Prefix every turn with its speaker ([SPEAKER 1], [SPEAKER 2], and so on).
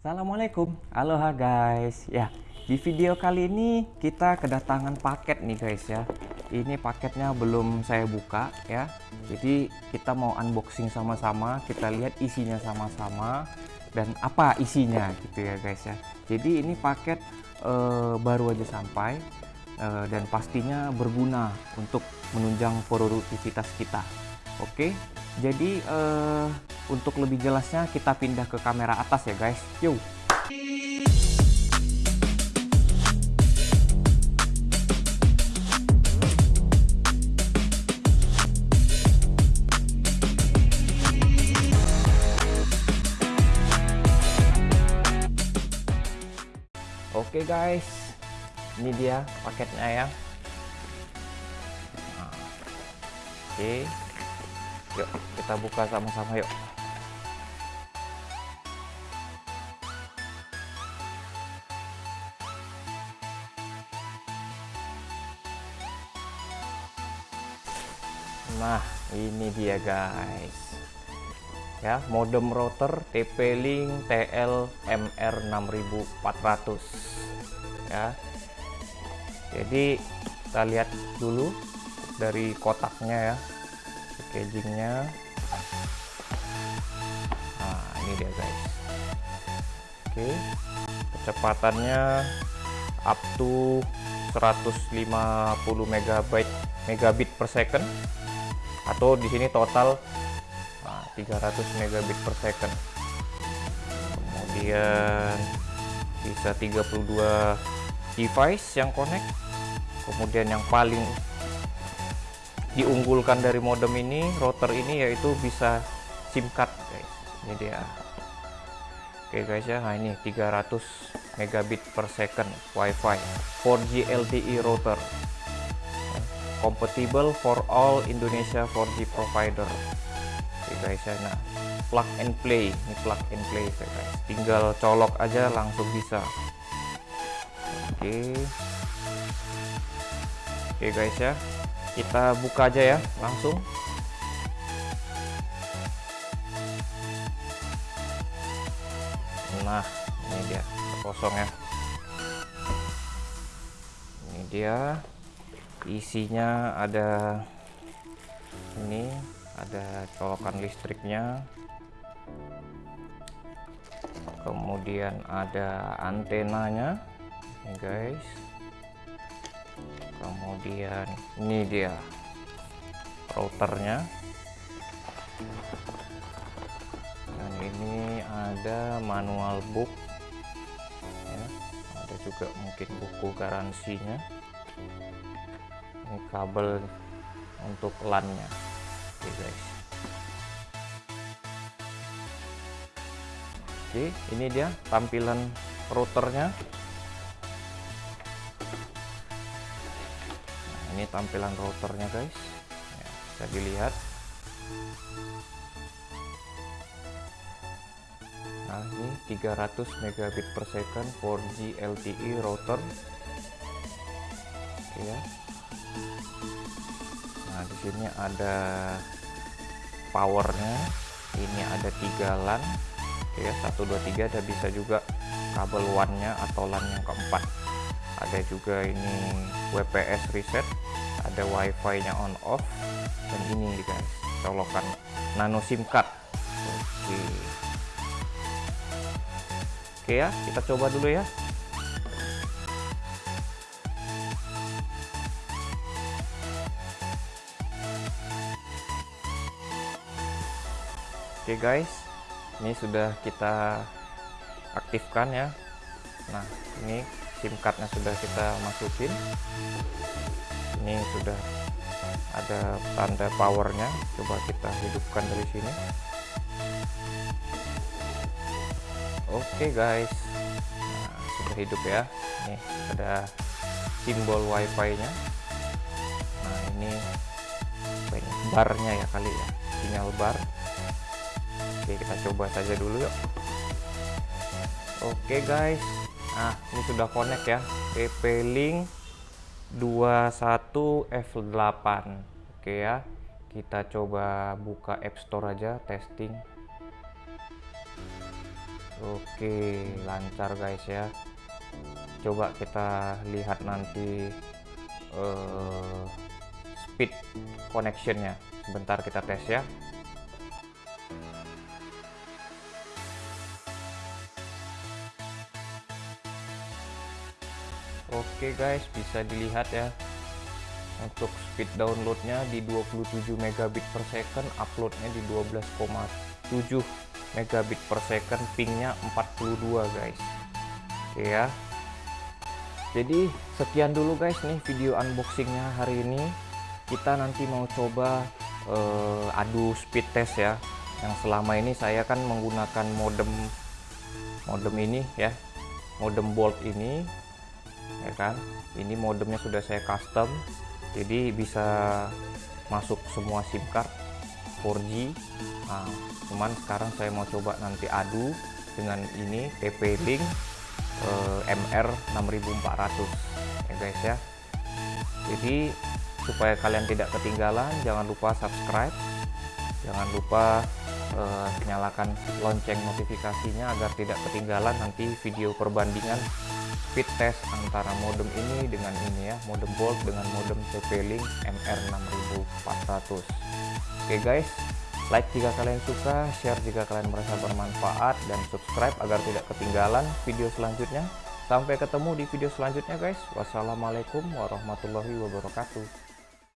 [SPEAKER 1] Assalamualaikum, aloha guys. Ya, di video kali ini kita kedatangan paket nih guys ya. Ini paketnya belum saya buka ya. Jadi kita mau unboxing sama-sama, kita lihat isinya sama-sama dan apa isinya gitu ya guys ya. Jadi ini paket uh, baru aja sampai uh, dan pastinya berguna untuk menunjang produktivitas kita. Oke, jadi uh, untuk lebih jelasnya kita pindah ke kamera atas ya guys. Yuk. Oke guys, ini dia paketnya ya. Nah, oke, yuk kita buka sama-sama yuk. Nah, ini dia guys. Ya, modem router TP-Link TL MR6400. Ya. Jadi kita lihat dulu dari kotaknya ya. Packagingnya. Nah, ini dia guys. Oke. Kecepatannya up to 150 MB megabit per second atau di sini total nah, 300 megabit per second. Kemudian bisa 32 device yang connect. Kemudian yang paling diunggulkan dari modem ini router ini yaitu bisa SIM card guys. Ini dia. Oke guys ya. Nah ini 300 megabit per second WiFi 4G LTE router compatible for all Indonesia 4G provider. Oke guys ya nah plug and play. Ini plug and play ya guys. Tinggal colok aja langsung bisa. Oke. Oke guys ya. Kita buka aja ya langsung. Nah ini dia kosong ya. Ini dia isinya ada ini ada colokan listriknya. Kemudian ada antenanya ini guys. Kemudian ini dia routernya. Dan ini ada manual book ya, ada juga mungkin buku garansinya ini kabel untuk LAN nya oke guys. Oke ini dia tampilan routernya. Nah, ini tampilan routernya guys. Ya, bisa dilihat. Nah ini 300 megabit per second 4G LTE router. Oke ya Nah, di sini ada powernya. Ini ada tiga LAN. Oke ya, 1 2 3 ada bisa juga kabel WAN-nya atau LAN yang keempat. Ada juga ini WPS reset, ada WiFi-nya on off dan ini guys, colokan nano SIM card. Oke. Oke ya, kita coba dulu ya. Oke okay guys, ini sudah kita aktifkan ya. Nah, ini SIM cardnya sudah kita masukin. Ini sudah ada tanda powernya. Coba kita hidupkan dari sini. Oke okay guys, nah, sudah hidup ya. Ini ada simbol WiFi-nya. Nah, ini barnya ya kali ya, sinyal bar Oke kita coba saja dulu yuk Oke guys Nah ini sudah connect ya TP-Link 21 F8 Oke ya Kita coba buka App Store aja testing Oke, lancar guys ya. Coba kita lihat nanti uh, speed connectionnya. Sebentar kita tes ya. Oke guys, bisa dilihat ya. Untuk speed downloadnya di 27 megabit per second, uploadnya di 12,7 megabit per second pingnya 42 guys. Oke ya. Jadi sekian dulu guys nih video unboxingnya hari ini. Kita nanti mau coba uh, adu speed test ya. Yang selama ini saya kan menggunakan modem modem ini ya. Modem bolt ini ya kan? Ini modemnya sudah saya custom jadi bisa masuk semua SIM card 4G nah, cuman sekarang saya mau coba nanti adu dengan ini TP-Link eh, MR 6400 ya guys ya. Jadi supaya kalian tidak ketinggalan jangan lupa subscribe. Jangan lupa eh, nyalakan lonceng notifikasinya agar tidak ketinggalan nanti video perbandingan speed test antara modem ini dengan ini ya modem Bolt dengan modem TP-Link MR 6400 oke guys like jika kalian suka, share jika kalian merasa bermanfaat, dan subscribe agar tidak ketinggalan video selanjutnya. Sampai ketemu di video selanjutnya guys. Wassalamualaikum warahmatullahi wabarakatuh.